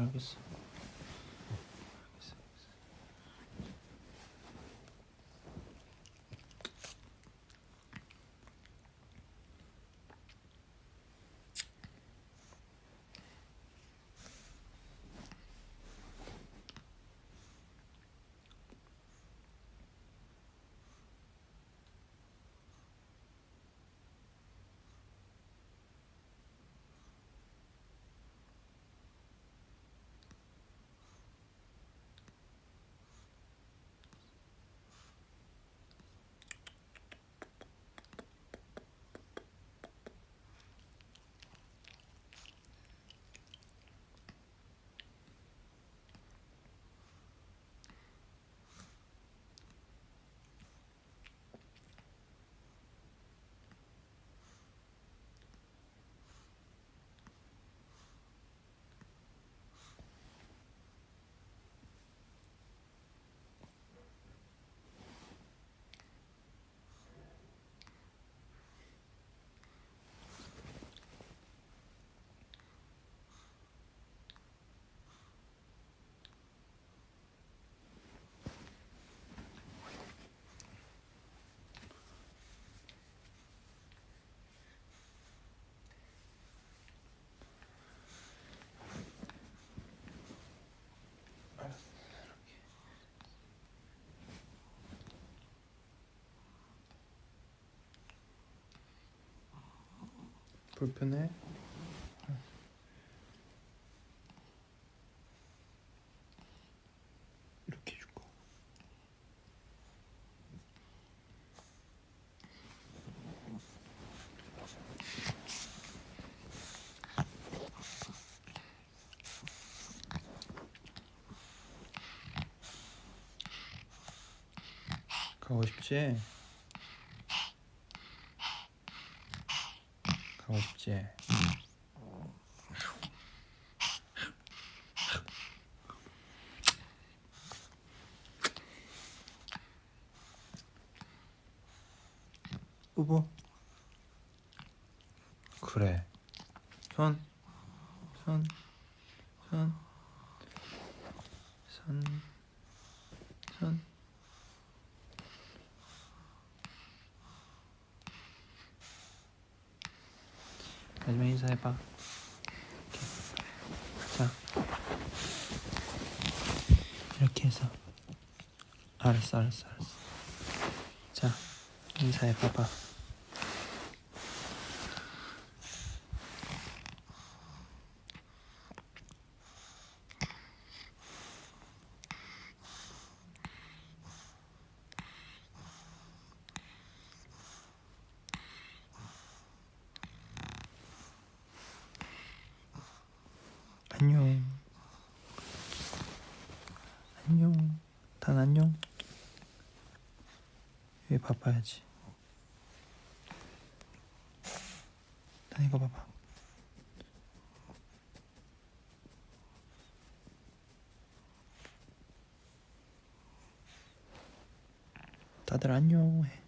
알겠어 불편해? 이렇게 해줄까? 가고 싶지? 싶지? 뽀뽀 그래. 손 손, 손, 손, 손. 인사 해봐. 이렇게. 자, 이렇게 해서. 알았어, 알았어, 알았어. 자, 인사해 봐봐. 안녕. 안녕. 단 안녕. 왜 바빠야지. 단 이거 봐봐. 다들 안녕 해.